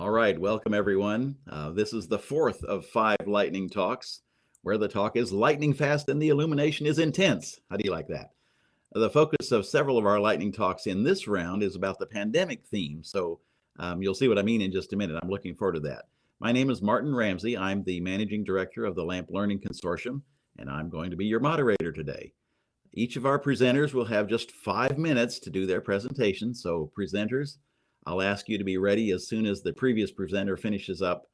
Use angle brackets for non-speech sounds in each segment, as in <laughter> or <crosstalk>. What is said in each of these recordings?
All right, welcome everyone. Uh, this is the fourth of five lightning talks, where the talk is lightning fast and the illumination is intense. How do you like that? The focus of several of our lightning talks in this round is about the pandemic theme. So um, you'll see what I mean in just a minute. I'm looking forward to that. My name is Martin Ramsey. I'm the managing director of the LAMP Learning Consortium, and I'm going to be your moderator today. Each of our presenters will have just five minutes to do their presentation. So presenters, I'll ask you to be ready as soon as the previous presenter finishes up.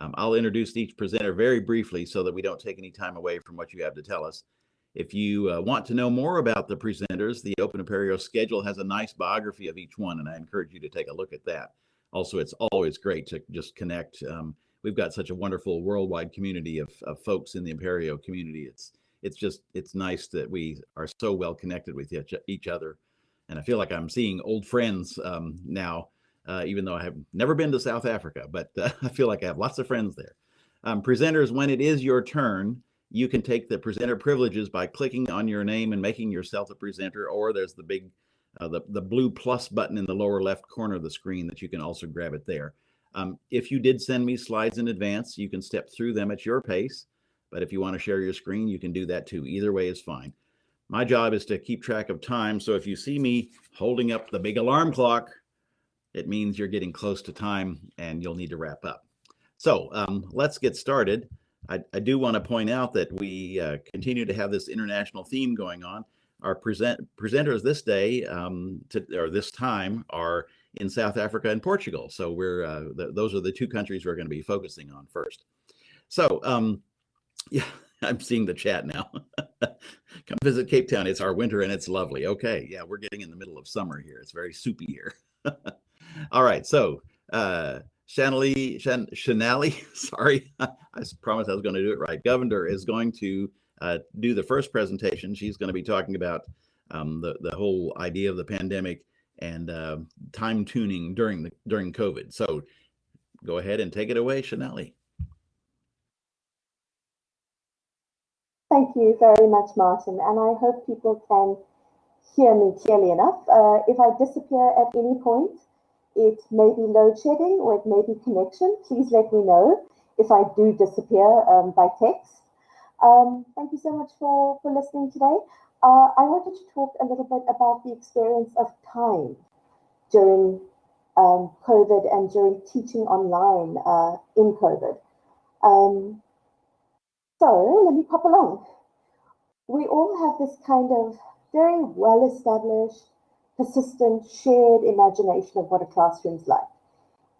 Um, I'll introduce each presenter very briefly so that we don't take any time away from what you have to tell us. If you uh, want to know more about the presenters, the Open Apereo schedule has a nice biography of each one, and I encourage you to take a look at that. Also, it's always great to just connect. Um, we've got such a wonderful worldwide community of, of folks in the Apereo community. It's it's just it's nice that we are so well connected with each, each other, and I feel like I'm seeing old friends um, now uh, even though I have never been to South Africa, but uh, <laughs> I feel like I have lots of friends there. Um, presenters, when it is your turn, you can take the presenter privileges by clicking on your name and making yourself a presenter, or there's the big, uh, the, the blue plus button in the lower left corner of the screen that you can also grab it there. Um, if you did send me slides in advance, you can step through them at your pace. But if you want to share your screen, you can do that too. Either way is fine. My job is to keep track of time. So if you see me holding up the big alarm clock, it means you're getting close to time and you'll need to wrap up. So um, let's get started. I, I, do want to point out that we uh, continue to have this international theme going on. Our present presenters this day um, to, or this time are in South Africa and Portugal. So we're uh, th those are the two countries we're going to be focusing on first. So um, <laughs> yeah, I'm seeing the chat now. <laughs> Come visit Cape Town. It's our winter and it's lovely. Okay, yeah, we're getting in the middle of summer here. It's very soupy here. <laughs> All right. So, uh, Shanley, Shan, Shanali, <laughs> sorry, <laughs> I promised I was going to do it right. Govender is going to uh, do the first presentation. She's going to be talking about um, the the whole idea of the pandemic and uh, time tuning during the during COVID. So, go ahead and take it away, Shanali. Thank you very much, Martin, and I hope people can hear me clearly enough. Uh, if I disappear at any point, it may be load shedding or it may be connection. Please let me know if I do disappear um, by text. Um, thank you so much for, for listening today. Uh, I wanted to talk a little bit about the experience of time during um, COVID and during teaching online uh, in COVID. Um, so let me pop along. We all have this kind of very well established persistent, shared imagination of what a classroom's like.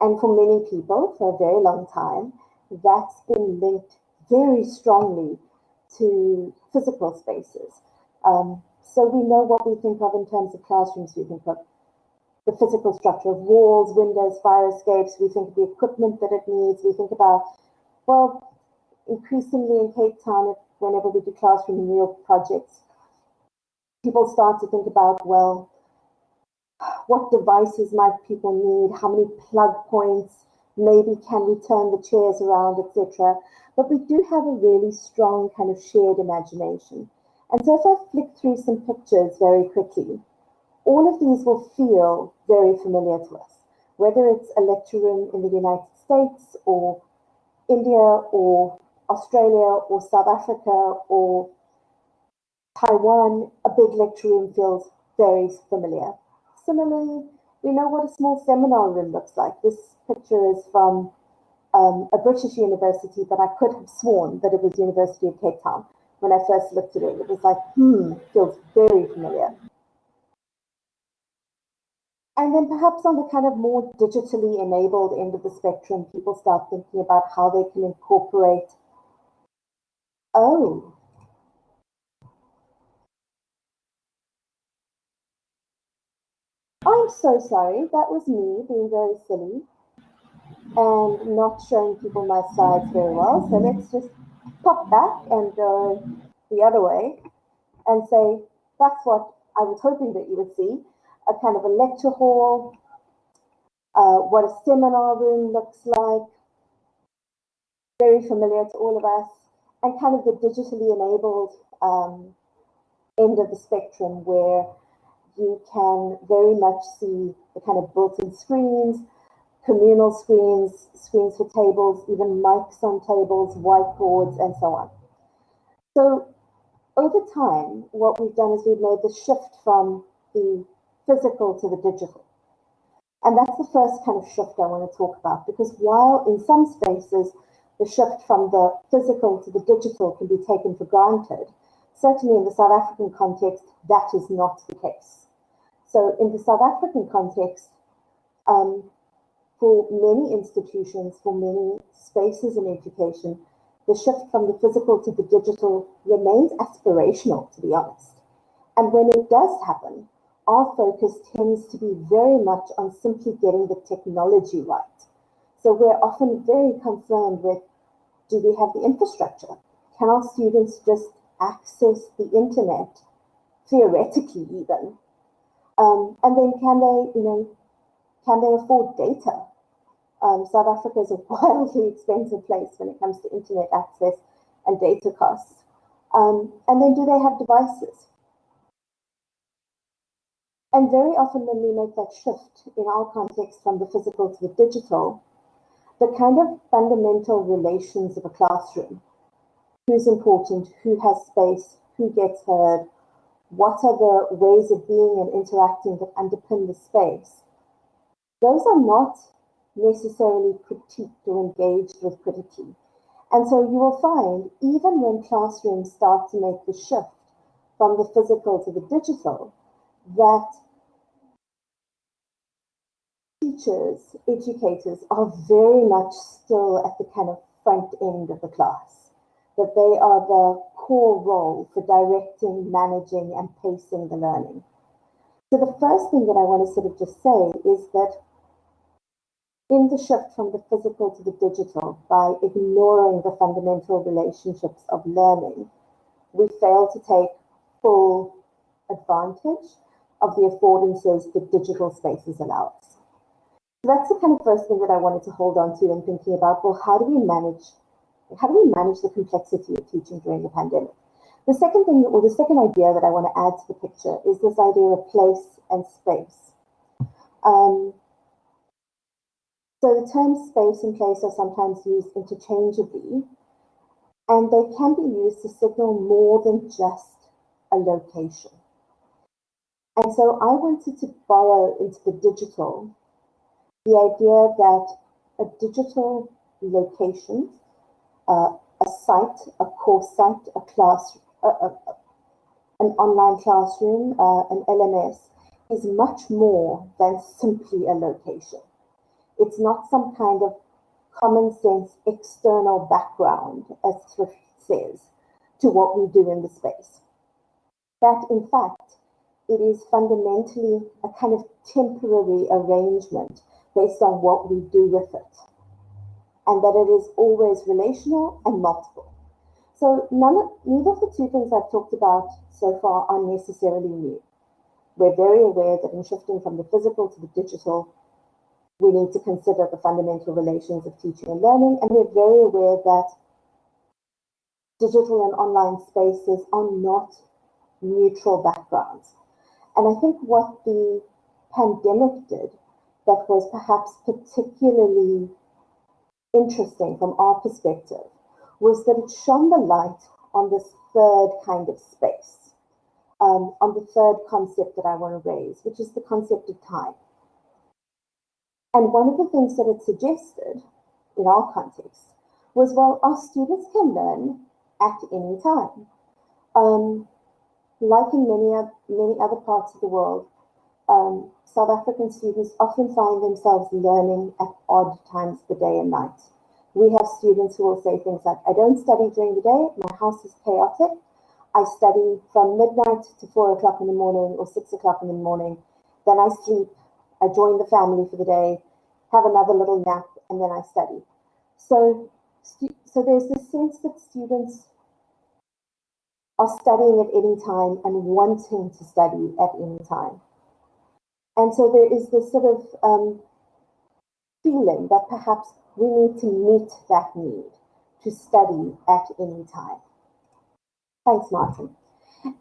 And for many people, for a very long time, that's been linked very strongly to physical spaces. Um, so we know what we think of in terms of classrooms. We think of the physical structure of walls, windows, fire escapes. We think of the equipment that it needs. We think about, well, increasingly in Cape Town, whenever we do classroom renewal projects, people start to think about, well, what devices might people need, how many plug points, maybe can we turn the chairs around, etc. But we do have a really strong kind of shared imagination. And so if I flick through some pictures very quickly, all of these will feel very familiar to us, whether it's a lecture room in the United States or India or Australia or South Africa or Taiwan, a big lecture room feels very familiar. Similarly, we know what a small seminar room looks like. This picture is from um, a British university, but I could have sworn that it was University of Cape Town. When I first looked at it, it was like, hmm, feels very familiar. And then perhaps on the kind of more digitally enabled end of the spectrum, people start thinking about how they can incorporate, oh, I'm so sorry. That was me being very silly and not showing people my sides very well. So let's just pop back and go the other way and say, that's what I was hoping that you would see, a kind of a lecture hall, uh, what a seminar room looks like, very familiar to all of us, and kind of the digitally enabled um, end of the spectrum where you can very much see the kind of built-in screens, communal screens, screens for tables, even mics on tables, whiteboards, and so on. So over time, what we've done is we've made the shift from the physical to the digital. And that's the first kind of shift I want to talk about because while in some spaces the shift from the physical to the digital can be taken for granted, certainly in the South African context, that is not the case. So in the South African context, um, for many institutions, for many spaces in education, the shift from the physical to the digital remains aspirational, to be honest. And when it does happen, our focus tends to be very much on simply getting the technology right. So we're often very concerned with, do we have the infrastructure? Can our students just access the internet, theoretically even? Um, and then can they, you know, can they afford data? Um, South Africa is a <laughs> wildly expensive place when it comes to internet access and data costs. Um, and then do they have devices? And very often when we make that shift in our context from the physical to the digital, the kind of fundamental relations of a classroom, who's important, who has space, who gets heard, what are the ways of being and interacting that underpin the space, those are not necessarily critiqued or engaged with critically. And so you will find, even when classrooms start to make the shift from the physical to the digital, that teachers, educators are very much still at the kind of front end of the class, that they are the core role for directing, managing, and pacing the learning. So the first thing that I want to sort of just say is that in the shift from the physical to the digital by ignoring the fundamental relationships of learning, we fail to take full advantage of the affordances that digital spaces allow us. So that's the kind of first thing that I wanted to hold on to in thinking about, well, how do we manage, how do we manage the complexity of teaching during the pandemic? The second thing, or the second idea that I want to add to the picture is this idea of place and space. Um, so the terms space and place are sometimes used interchangeably, and they can be used to signal more than just a location. And so I wanted to borrow into the digital the idea that a digital location, uh, a site, a course site, a class, an online classroom, uh, an LMS, is much more than simply a location. It's not some kind of common sense external background, as Thrift says, to what we do in the space. That, in fact, it is fundamentally a kind of temporary arrangement based on what we do with it, and that it is always relational and multiple. So none of, neither of the two things I've talked about so far are necessarily new. We're very aware that in shifting from the physical to the digital, we need to consider the fundamental relations of teaching and learning, and we're very aware that digital and online spaces are not neutral backgrounds. And I think what the pandemic did that was perhaps particularly interesting from our perspective was that it shone the light on this third kind of space, um, on the third concept that I want to raise, which is the concept of time. And one of the things that it suggested in our context was, well, our students can learn at any time. Um, like in many, many other parts of the world, um, South African students often find themselves learning at odd times the day and night. We have students who will say things like, I don't study during the day, my house is chaotic. I study from midnight to four o'clock in the morning or six o'clock in the morning. Then I sleep I join the family for the day, have another little nap, and then I study. So, so there's this sense that students are studying at any time and wanting to study at any time. And so there is this sort of um, feeling that perhaps we need to meet that need to study at any time. Thanks, Martin.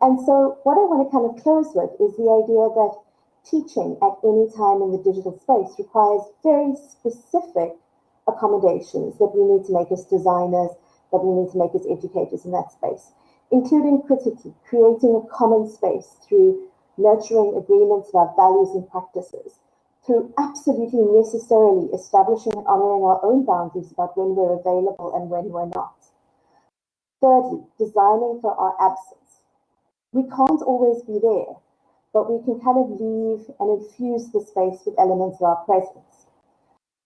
And so what I want to kind of close with is the idea that teaching at any time in the digital space requires very specific accommodations that we need to make as designers, that we need to make as educators in that space, including critically creating a common space through nurturing agreements about values and practices, through absolutely necessarily establishing and honoring our own boundaries about when we're available and when we're not. Thirdly, designing for our absence. We can't always be there, but we can kind of leave and infuse the space with elements of our presence.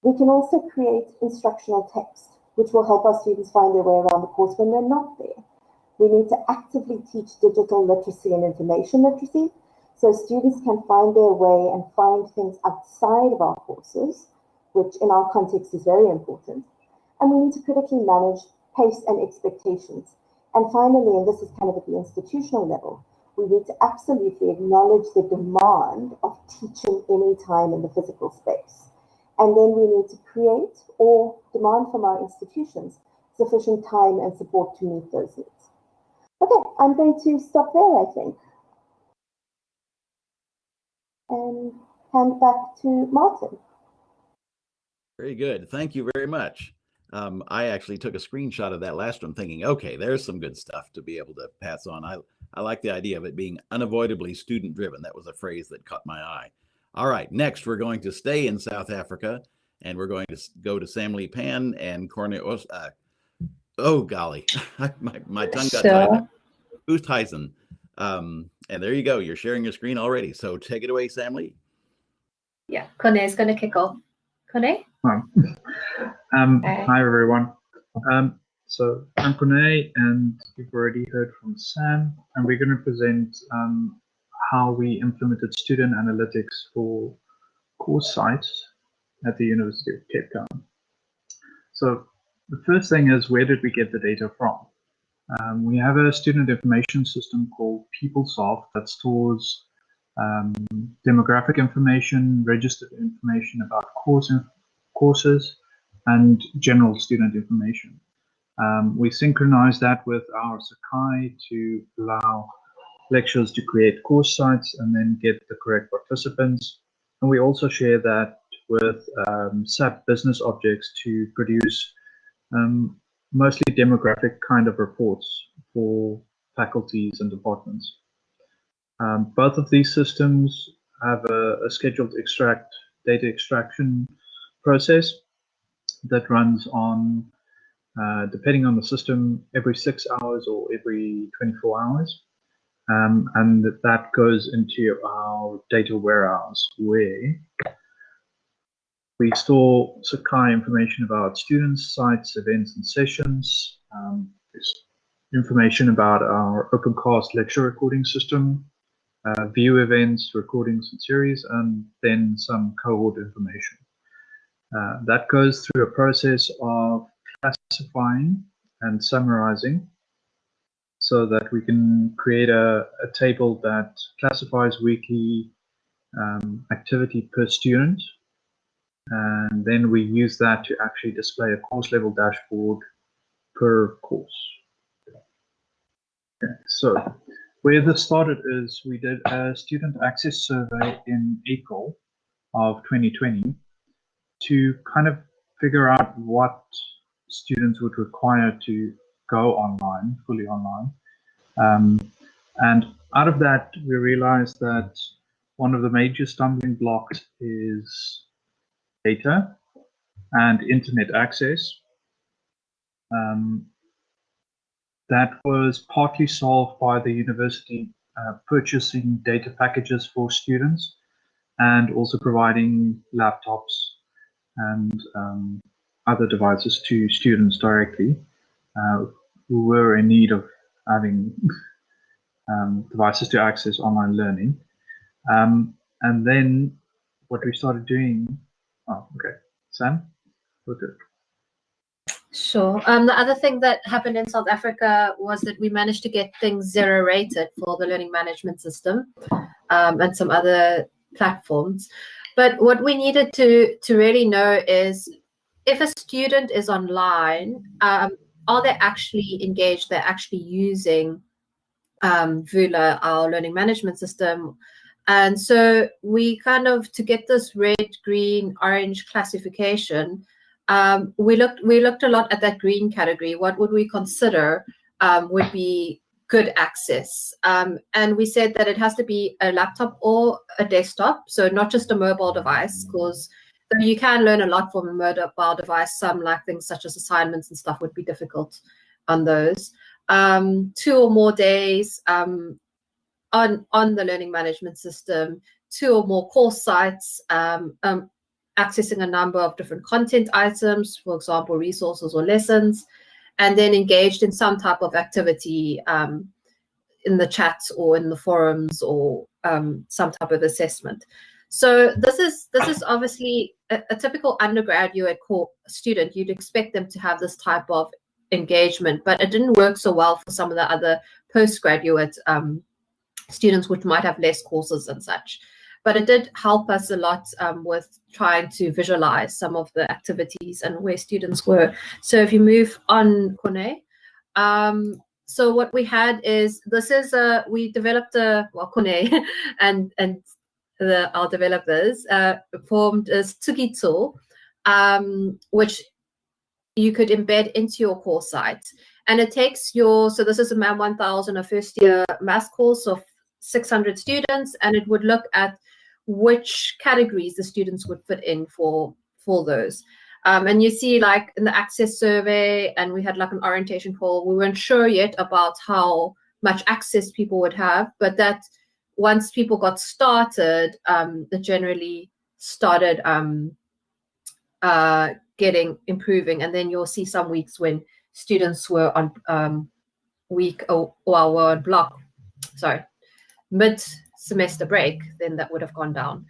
We can also create instructional text, which will help our students find their way around the course when they're not there. We need to actively teach digital literacy and information literacy so students can find their way and find things outside of our courses, which in our context is very important. And we need to critically manage pace and expectations. And finally, and this is kind of at the institutional level, we need to absolutely acknowledge the demand of teaching any time in the physical space. And then we need to create or demand from our institutions sufficient time and support to meet those needs. Okay, I'm going to stop there, I think. And hand back to Martin. Very good. Thank you very much. Um, I actually took a screenshot of that last one thinking, okay, there's some good stuff to be able to pass on. I, I like the idea of it being unavoidably student driven. That was a phrase that caught my eye. All right, next we're going to stay in South Africa and we're going to go to Sam Lee Pan and Cornel. Uh, oh, golly, <laughs> my, my tongue got sure. tied. Oosthuizen. Um, and there you go. You're sharing your screen already. So take it away, Sam Lee. Yeah, Kone is going to kick off. Kone? <laughs> Um, Hi, everyone. Um, so I'm Kone, and you've already heard from Sam, and we're going to present um, how we implemented student analytics for course sites at the University of Cape Town. So the first thing is, where did we get the data from? Um, we have a student information system called PeopleSoft that stores um, demographic information, registered information about course courses, and general student information. Um, we synchronize that with our Sakai to allow lecturers to create course sites and then get the correct participants. And we also share that with um, SAP business objects to produce um, mostly demographic kind of reports for faculties and departments. Um, both of these systems have a, a, scheduled extract data extraction process that runs on, uh, depending on the system, every six hours or every 24 hours. Um, and that goes into our data warehouse where we store Sakai information about students, sites, events, and sessions. Um, there's information about our OpenCast lecture recording system, uh, view events, recordings, and series, and then some cohort information. Uh, that goes through a process of classifying and summarizing so that we can create a, a table that classifies weekly um, activity per student and then we use that to actually display a course level dashboard per course. Okay, so where this started is we did a student access survey in April of 2020 to kind of figure out what students would require to go online, fully online. Um, and out of that, we realized that one of the major stumbling blocks is data and internet access. Um, that was partly solved by the university uh, purchasing data packages for students and also providing laptops and um, other devices to students directly uh, who were in need of having <laughs> um, devices to access online learning. Um, and then what we started doing Oh, okay. Sam? Okay. Sure. Um, the other thing that happened in South Africa was that we managed to get things zero rated for the learning management system um, and some other platforms. But what we needed to to really know is if a student is online, um, are they actually engaged? They're actually using um, Vula, our learning management system, And so we kind of to get this red, green, orange classification, um, we looked we looked a lot at that green category. What would we consider um, would be good access? Um, and we said that it has to be a laptop or a desktop, so not just a mobile device, because you can learn a lot from a mobile device. Some like things such as assignments and stuff would be difficult on those. Um, two or more days um, on on the learning management system, two or more course sites, um, um, accessing a number of different content items, for example, resources or lessons, and then engaged in some type of activity um, in the chats or in the forums or um, some type of assessment. So this is this is obviously a, a typical undergraduate student. You'd expect them to have this type of engagement, but it didn't work so well for some of the other postgraduate um, students, which might have less courses and such but it did help us a lot um, with trying to visualize some of the activities and where students were. So if you move on, Kone, um, so what we had is this is a we developed a well Kone <laughs> and and the our developers uh, formed as Tsukitsu, um, which you could embed into your course site. And it takes your, so this is a MAM 1000, a first year math course of 600 students, and it would look at which categories the students would fit in for for those. Um, and you see like in the access survey and we had like an orientation poll, we weren't sure yet about how much access people would have, but that once people got started, um, it generally started um, uh, getting improving. And then you'll see some weeks when students were on um, week or, or were on block, sorry, mid semester break, then that would have gone down.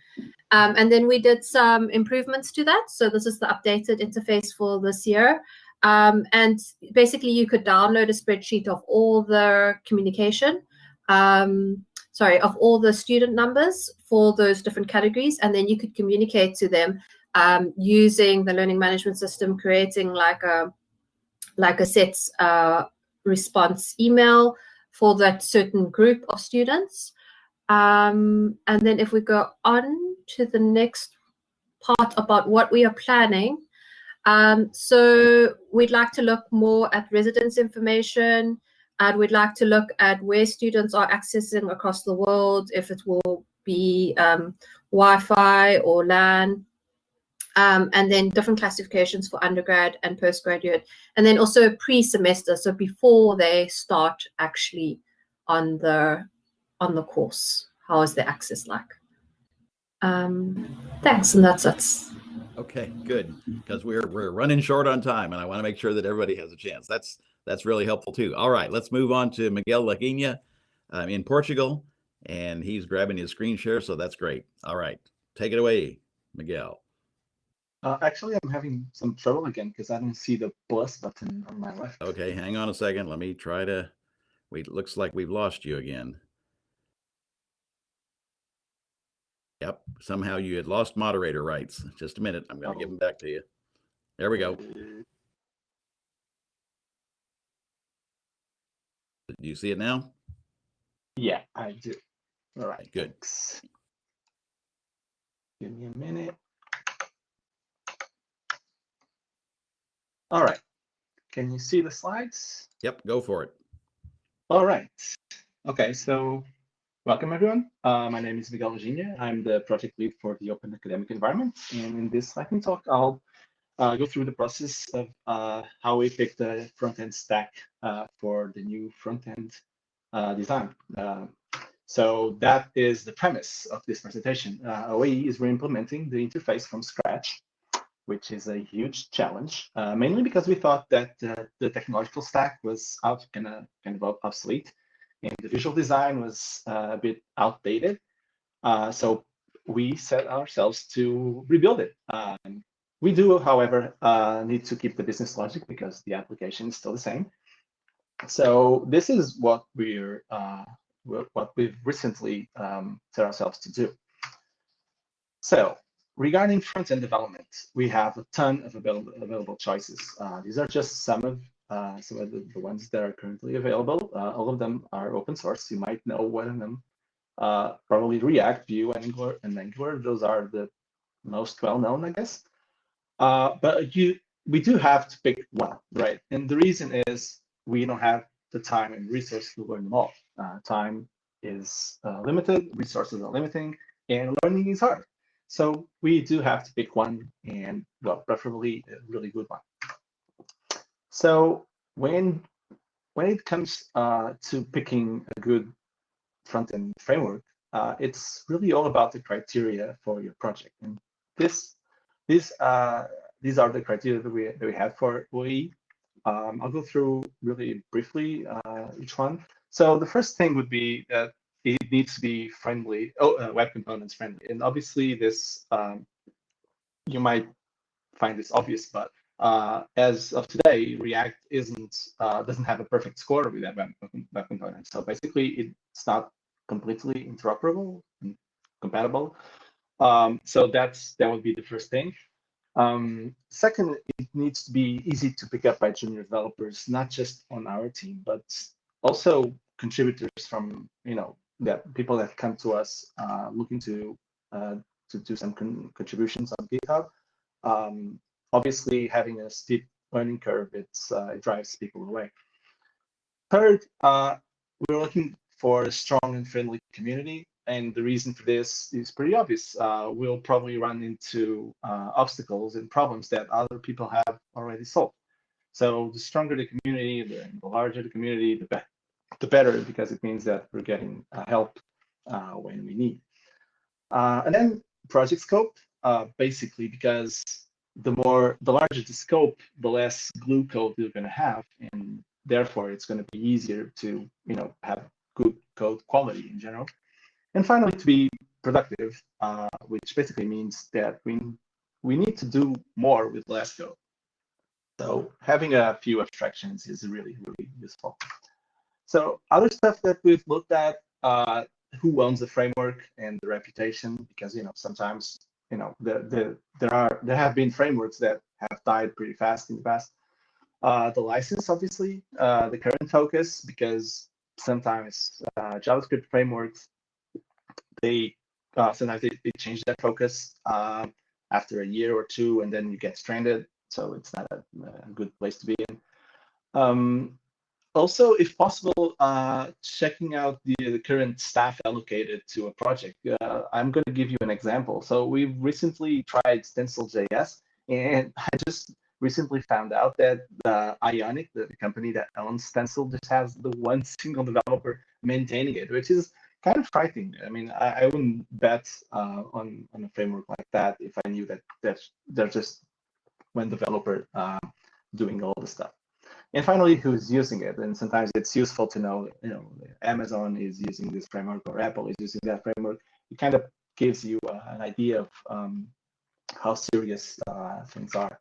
Um, and then we did some improvements to that. So this is the updated interface for this year. Um, and basically you could download a spreadsheet of all the communication, um, sorry, of all the student numbers for those different categories. And then you could communicate to them um, using the learning management system, creating like a, like a set uh, response email for that certain group of students. Um, and then if we go on to the next part about what we are planning. Um, so we'd like to look more at residence information and we'd like to look at where students are accessing across the world, if it will be um, Wi-Fi or LAN, um, and then different classifications for undergrad and postgraduate, and then also pre-semester, so before they start actually on the on the course? How is the access like? Um, thanks, and that's it. Okay, good. Because we're we're running short on time, and I want to make sure that everybody has a chance. That's that's really helpful too. All right, let's move on to Miguel Laginha um, in Portugal, and he's grabbing his screen share, so that's great. All right, take it away, Miguel. Uh, actually, I'm having some trouble again because I don't see the plus button on my left. Okay, hang on a second. Let me try to. Wait, looks like we've lost you again. Yep. Somehow you had lost moderator rights. Just a minute. I'm going to give oh. them back to you. There we go. Do you see it now? Yeah, I do. All right. Good. Thanks. Give me a minute. All right. Can you see the slides? Yep. Go for it. All right. Okay. So Welcome, everyone. Uh, my name is Miguel Laginha. I'm the project lead for the Open Academic Environment. And in this lightning talk, I'll uh, go through the process of uh, how we picked the front-end stack uh, for the new front-end uh, design. Uh, so that is the premise of this presentation. OAE is re-implementing the interface from scratch, which is a huge challenge, mainly because we thought that the technological stack was out, kind of, kind of obsolete and the visual design was uh, a bit outdated. Uh, so we set ourselves to rebuild it. Um, we do, however, uh, need to keep the business logic because the application is still the same. So this is what we're uh, what we've recently um, set ourselves to do. So regarding front-end development, we have a ton of available, available choices. Uh, these are just some of uh, some of the, the, ones that are currently available. Uh, all of them are open source. You might know one of them uh, probably React, Vue, Angular, and Angular. Those are the most well-known, I guess. Uh, but you, we do have to pick one, right? And the reason is we don't have the time and resources to learn them all. Uh, time is uh, limited, resources are limiting, and learning is hard. So we do have to pick one, and well, preferably a really good one. So when when it comes uh, to picking a good front-end framework, uh, it's really all about the criteria for your project. And this, this, uh, these are the criteria that we that we have for OAE. Um, I'll go through really briefly uh, each one. So the first thing would be that it needs to be friendly, oh, uh, web components friendly. And obviously this, um, you might find this obvious, but uh, as of today, React isn't uh, doesn't have a perfect score with that web, component. So basically, it's not completely interoperable and compatible. Um, so that's that would be the first thing. Um, second, it needs to be easy to pick up by junior developers, not just on our team, but also contributors from you know that people that come to us uh, looking to uh, to do some con contributions on GitHub. Um, obviously, having a steep learning curve, uh, it drives people away. Third, uh, we're looking for a strong and friendly community. And the reason for this is pretty obvious. Uh, we'll probably run into uh, obstacles and problems that other people have already solved. So the stronger the community, the, the larger the community, the, be the better, because it means that we're getting uh, help uh, when we need. And then project scope, basically, because the more, the larger the scope, the less glue code you're going to have, and therefore it's going to be easier to, you know, have good code quality in general. And finally, to be productive, uh, which basically means that we, we need to do more with less code. So having a few abstractions is really, really useful. So other stuff that we've looked at, uh, who owns the framework and the reputation, because you know sometimes you know the, the, there are there have been frameworks that have died pretty fast in the past. Uh, the license, obviously, uh, the current focus, because sometimes uh, JavaScript frameworks they uh, sometimes they, they change their focus uh, after a year or two, and then you get stranded. So it's not a, a good place to be in. Um, also, if possible, uh, checking out the, the, current staff allocated to a project. Uh, I'm going to give you an example. So we've recently tried Stencil.js, and <laughs> I just recently found out that uh, Ionic, the, the company that owns Stencil, just has the one <laughs> single developer maintaining it, which is kind of frightening. I mean, I, I wouldn't bet uh, on on a framework like that if I knew that there's there's just one developer uh, doing all the stuff. And finally, who's using it? And sometimes it's useful to know, you know, Amazon is using this framework or Apple is using that framework. It kind of gives you uh, an idea of um, how serious uh, things are.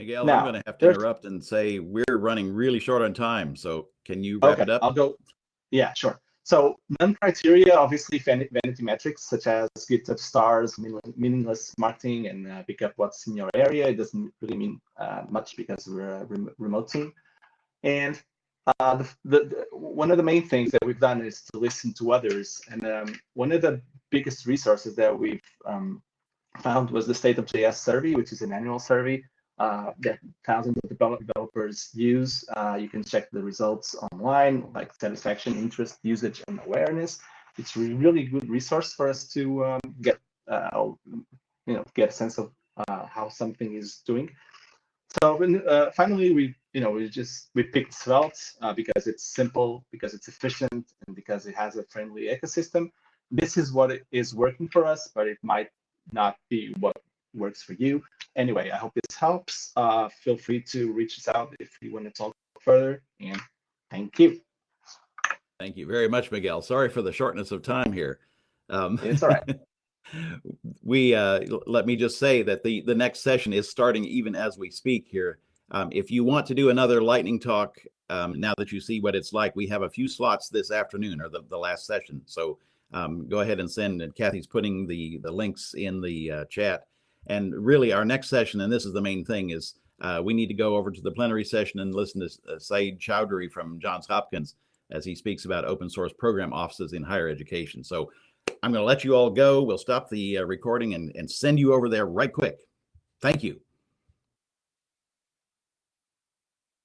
Miguel, now, I'm going to have to interrupt and say we're running really short on time. So can you wrap okay, it up? I'll go. Yeah, sure. So non-criteria, obviously vanity metrics such as GitHub stars, meaningless marketing, and uh, pick up what's in your area. It doesn't really mean uh, much because we're a rem remote team. And uh, the, the, the, one of the main things that we've done is to listen to others. And um, one of the biggest resources that we've um, found was the State of JS survey, which is an annual survey uh, that thousands of developers use. Uh, you can check the results online, like satisfaction, interest, usage, and awareness. It's a really good resource for us to um, get, uh, you know, get a sense of uh, how something is doing. So uh, finally, we, you know, we just we picked Svelte uh, because it's simple, because it's efficient, and because it has a friendly ecosystem. This is what is working for us, but it might not be what works for you. Anyway, I hope this helps. Uh, feel free to reach us out if you want to talk further. And thank you. Thank you very much, Miguel. Sorry for the shortness of time here. Um, it's all right. <laughs> we uh, let me just say that the the next session is starting even as we speak here. Um, if you want to do another lightning talk, um, now that you see what it's like, we have a few slots this afternoon or the, the last session. So um, go ahead and send. And Kathy's putting the the links in the uh, chat. And really, our next session, and this is the main thing, is uh, we need to go over to the plenary session and listen to uh, Sayeed Choudhury from Johns Hopkins. as he speaks about open source program offices in higher education. So I'm going to let you all go. We'll stop the uh, recording and, and send you over there right quick. Thank you.